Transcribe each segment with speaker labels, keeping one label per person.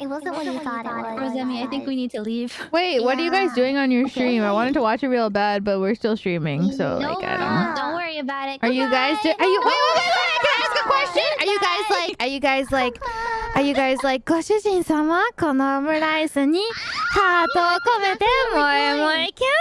Speaker 1: It wasn't what you thought it was.
Speaker 2: Rosemi, I think we need to leave.
Speaker 3: Wait, what are you guys
Speaker 1: Yeah.
Speaker 3: doing on your stream? I wanted to watch it real bad, but we're still streaming, so
Speaker 2: no,
Speaker 3: like I don't know.
Speaker 1: Yeah.
Speaker 2: don't worry about it.
Speaker 3: Are you guys? Do- are you? Wait, wait, wait, wait! Can I ask a question? Are you guys
Speaker 2: Goodbye.
Speaker 3: like? Are you guys like? Are you guys like? ご主人様、このオムライスにハートを込めて萌え萌えキュン。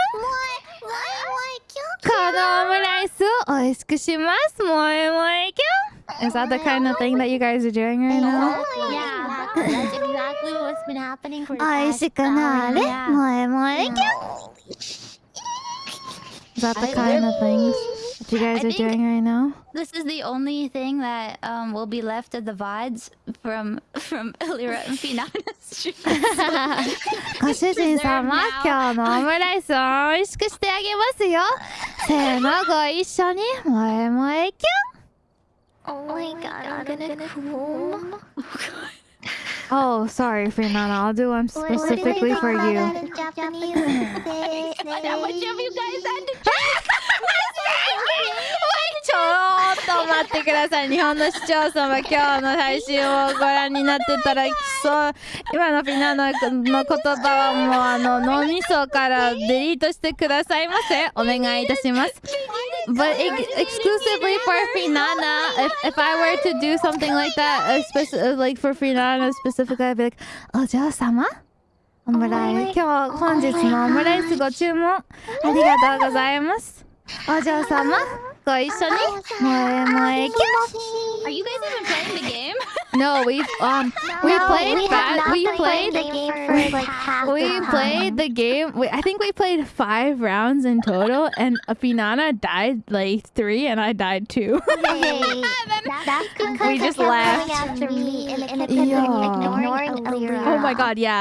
Speaker 3: このオムライスを美味しくします。萌え萌えキュン。 is that the kind of thing that you guys are doing right now?
Speaker 2: Yeah,
Speaker 1: that's exactly what's been happening for the past
Speaker 3: hour.
Speaker 2: Yeah.
Speaker 3: Is that the kind of things that you guys are doing right now?
Speaker 2: This is the only thing that um, will be left of the VODs from from Elira and Finana's stream.
Speaker 3: ご主人様、今日のオムライスを美味しくしてあげますよ。せーの、ご一緒に、萌え萌えキュン
Speaker 1: Oh my god,
Speaker 3: oh sorry, Finana. I'll do one 待ってください日本の視聴者様今日の配信をご覧になってたらそう今のフィナーの,の言葉はもうあの脳みそからデリートしてくださいませお願いいたします。But ex- exclusively for Finana, if, if I were to do something like that, especially like for Finana specifically, I'd be like, お嬢様オムライス、今日本日のオムライスご注文ありがとうございます。お嬢様、 Koi Sonic? Moe moe
Speaker 2: Are you guys even playing the game?
Speaker 3: Um, no, we um we played
Speaker 1: we, five,
Speaker 3: we played,
Speaker 1: played the game for like half
Speaker 3: We
Speaker 1: the
Speaker 3: played the game. We, I think we played 5 rounds in total and Afinana died like 3 and I died 2.
Speaker 1: Wait, that's because
Speaker 3: we just
Speaker 1: laughed. After
Speaker 3: Oh my god, yeah.